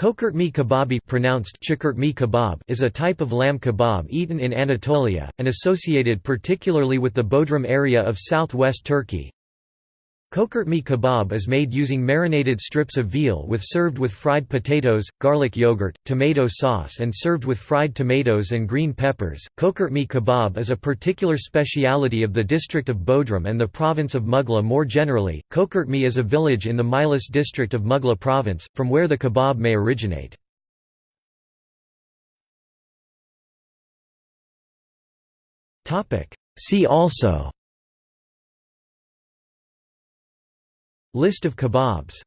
Çökertme kebabı pronounced kebab is a type of lamb kebab eaten in Anatolia, and associated particularly with the Bodrum area of southwest Turkey. Çökertme kebab is made using marinated strips of veal with served with fried potatoes, garlic yogurt, tomato sauce and served with fried tomatoes and green peppers. Çökertme kebab is a particular speciality of the district of Bodrum and the province of Mughla more generally. Çökertme is a village in the Milas district of Mughla province, from where the kebab may originate. See also List of kebabs